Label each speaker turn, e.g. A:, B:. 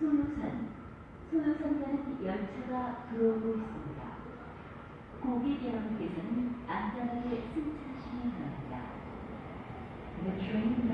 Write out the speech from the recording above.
A: 소요산, 소요산 가는 열차가 들어오고 있습니다. 고객 여러분께서는 안전하게 승차하시면 바랍니다. The train